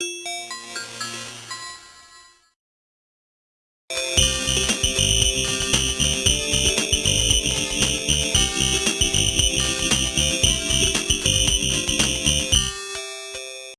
Música